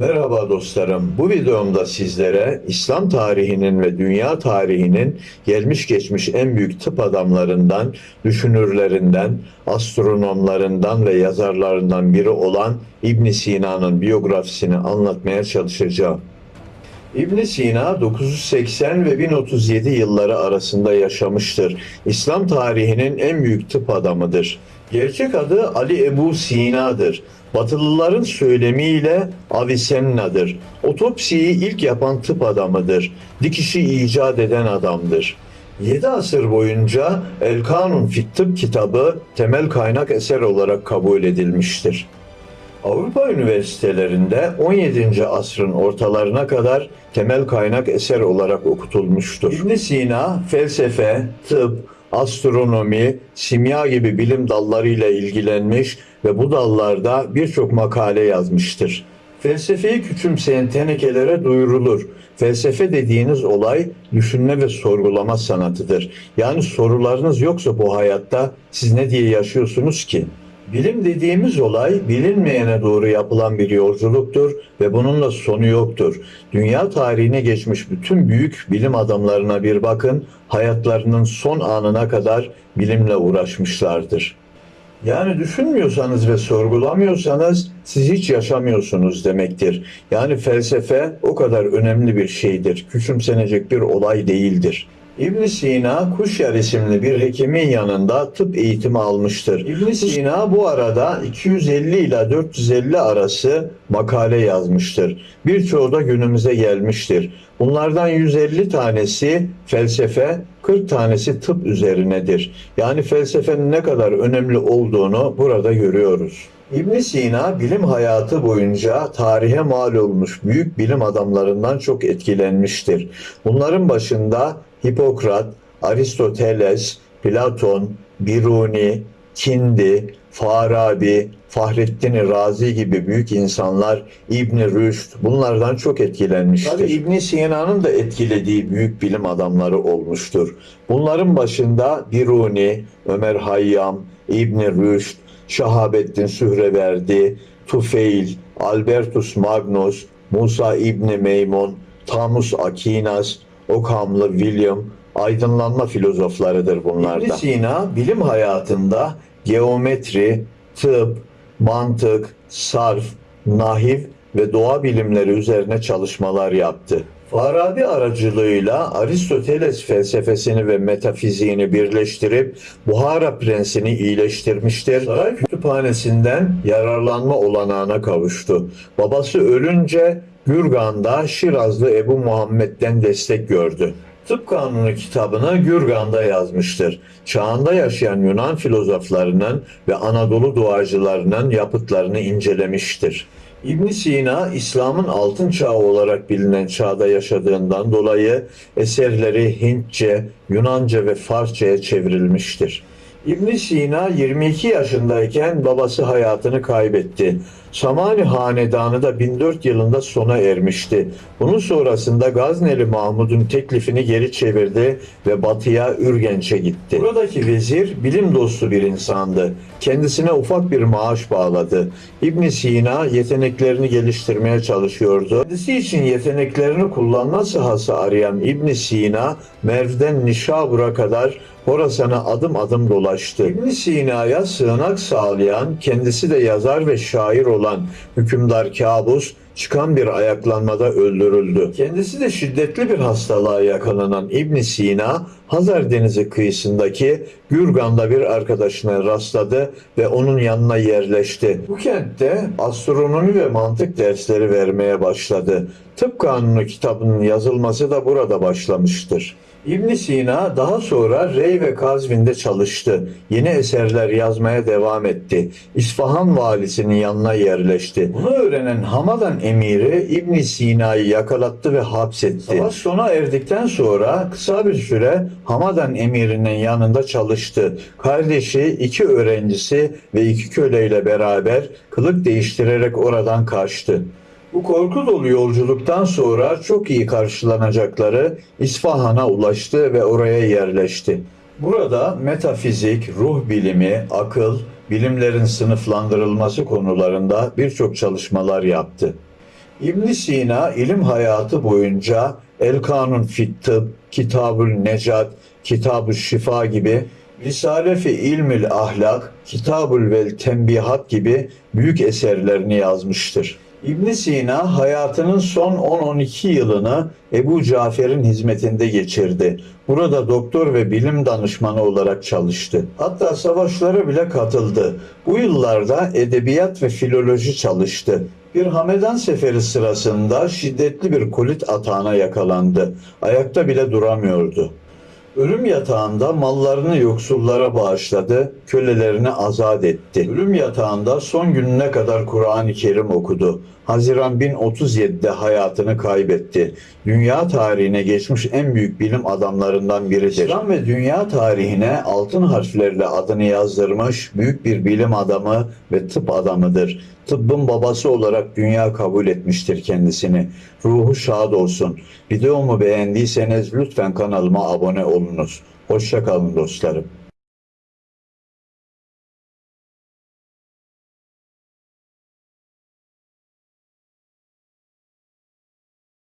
Merhaba dostlarım. Bu videomda sizlere İslam tarihinin ve dünya tarihinin gelmiş geçmiş en büyük tıp adamlarından, düşünürlerinden, astronomlarından ve yazarlarından biri olan İbn Sina'nın biyografisini anlatmaya çalışacağım. İbn Sina 980 ve 1037 yılları arasında yaşamıştır. İslam tarihinin en büyük tıp adamıdır. Gerçek adı Ali Ebu Sina'dır. Batılıların söylemiyle Avicennadır. Otopsiyi ilk yapan tıp adamıdır. Dikişi icat eden adamdır. 7 asır boyunca El Kanun Fit Tıp kitabı temel kaynak eser olarak kabul edilmiştir. Avrupa üniversitelerinde 17. asrın ortalarına kadar temel kaynak eser olarak okutulmuştur. ibn Sina felsefe, tıp, astronomi, simya gibi bilim dallarıyla ilgilenmiş ve bu dallarda birçok makale yazmıştır. Felsefeyi küçümseyen tenekelere duyurulur. Felsefe dediğiniz olay düşünme ve sorgulama sanatıdır. Yani sorularınız yoksa bu hayatta siz ne diye yaşıyorsunuz ki? Bilim dediğimiz olay bilinmeyene doğru yapılan bir yolculuktur ve bununla sonu yoktur. Dünya tarihine geçmiş bütün büyük bilim adamlarına bir bakın, hayatlarının son anına kadar bilimle uğraşmışlardır. Yani düşünmüyorsanız ve sorgulamıyorsanız siz hiç yaşamıyorsunuz demektir. Yani felsefe o kadar önemli bir şeydir. Küçümsenecek bir olay değildir. İbn Sina Kuşyar isimli bir hekimin yanında tıp eğitimi almıştır. İbn Sina bu arada 250 ile 450 arası makale yazmıştır. Birçoğu da günümüze gelmiştir. Bunlardan 150 tanesi felsefe, 40 tanesi tıp üzerinedir. Yani felsefenin ne kadar önemli olduğunu burada görüyoruz. İbn Sina bilim hayatı boyunca tarihe mal olmuş büyük bilim adamlarından çok etkilenmiştir. Bunların başında Hipokrat, Aristoteles, Platon, Biruni, Kindi, Farabi, Fahrettin Razi gibi büyük insanlar İbn Rüşd bunlardan çok etkilenmiştir. Tabii İbn Sina'nın da etkilediği büyük bilim adamları olmuştur. Bunların başında Biruni, Ömer Hayyam, İbn Rüşd, Şahabettin Sühreverdi, Tufeil, Albertus Magnus, Musa İbni Meymun, Tamus Akinas, Okamlı William, aydınlanma filozoflarıdır bunlar da. Sina bilim hayatında geometri, tıp, mantık, sarf, nahiv ve doğa bilimleri üzerine çalışmalar yaptı. Farabi aracılığıyla Aristoteles felsefesini ve metafiziğini birleştirip Buhara prensini iyileştirmiştir. Saray kütüphanesinden yararlanma olanağına kavuştu. Babası ölünce Gürgan'da Şirazlı Ebu Muhammed'den destek gördü. Tıp Kanunu kitabını Gürgan'da yazmıştır. Çağında yaşayan Yunan filozoflarının ve Anadolu duacılarının yapıtlarını incelemiştir. İbn Sina İslam'ın altın çağı olarak bilinen çağda yaşadığından dolayı eserleri Hintçe, Yunanca ve Farsça'ya çevrilmiştir. İbn Sina 22 yaşındayken babası hayatını kaybetti. Samani Hanedanı da 1004 yılında sona ermişti. Bunun sonrasında Gazneli Mahmud'un teklifini geri çevirdi ve batıya Ürgenç'e gitti. Buradaki vezir bilim dostu bir insandı. Kendisine ufak bir maaş bağladı. İbn Sina yeteneklerini geliştirmeye çalışıyordu. Kendisi için yeteneklerini kullanma sahası arayan İbn Sina, Merv'den Nişabur'a kadar Horasan'a adım adım dolaştı. İbn Sina'ya sığınak sağlayan, kendisi de yazar ve şair olan hükümdar Kabus çıkan bir ayaklanmada öldürüldü. Kendisi de şiddetli bir hastalığa yakalanan İbn Sina, Hazar Denizi kıyısındaki Gürgan'da bir arkadaşına rastladı ve onun yanına yerleşti. Bu kentte astronomi ve mantık dersleri vermeye başladı. Tıp Kanunu kitabının yazılması da burada başlamıştır. İbn Sina daha sonra Rey ve Kazvin'de çalıştı. Yeni eserler yazmaya devam etti. İsfahan valisinin yanına yerleşti. Bunu öğrenen Hamadan emiri İbn Sina'yı yakalattı ve hapsetti. Savaş sona erdikten sonra kısa bir süre Hamadan emirinin yanında çalıştı. Kardeşi, iki öğrencisi ve iki köleyle beraber kılık değiştirerek oradan kaçtı. Bu korku dolu yolculuktan sonra çok iyi karşılanacakları İsfahan'a ulaştı ve oraya yerleşti. Burada metafizik, ruh bilimi, akıl, bilimlerin sınıflandırılması konularında birçok çalışmalar yaptı. İbn Sina ilim hayatı boyunca El Kanun fit Tıbb, Kitabül Necat, Kitab-ı Şifa gibi Risale-fi İlmül Ahlak, Kitabül Vel Tembihat gibi büyük eserlerini yazmıştır. İbn Sina hayatının son 10-12 yılını Ebu Cafer'in hizmetinde geçirdi. Burada doktor ve bilim danışmanı olarak çalıştı. Hatta savaşlara bile katıldı. Bu yıllarda edebiyat ve filoloji çalıştı. Bir Hamedan seferi sırasında şiddetli bir kolit atağına yakalandı. Ayakta bile duramıyordu. Ölüm yatağında mallarını yoksullara bağışladı, kölelerini azat etti. Ölüm yatağında son gününe kadar Kur'an-ı Kerim okudu. Haziran 1037'de hayatını kaybetti. Dünya tarihine geçmiş en büyük bilim adamlarından biridir. İslam ve dünya tarihine altın harflerle adını yazdırmış büyük bir bilim adamı ve tıp adamıdır. Tıbbın babası olarak dünya kabul etmiştir kendisini. Ruhu şad olsun. Videomu beğendiyseniz lütfen kanalıma abone olunuz. Hoşça kalın dostlarım.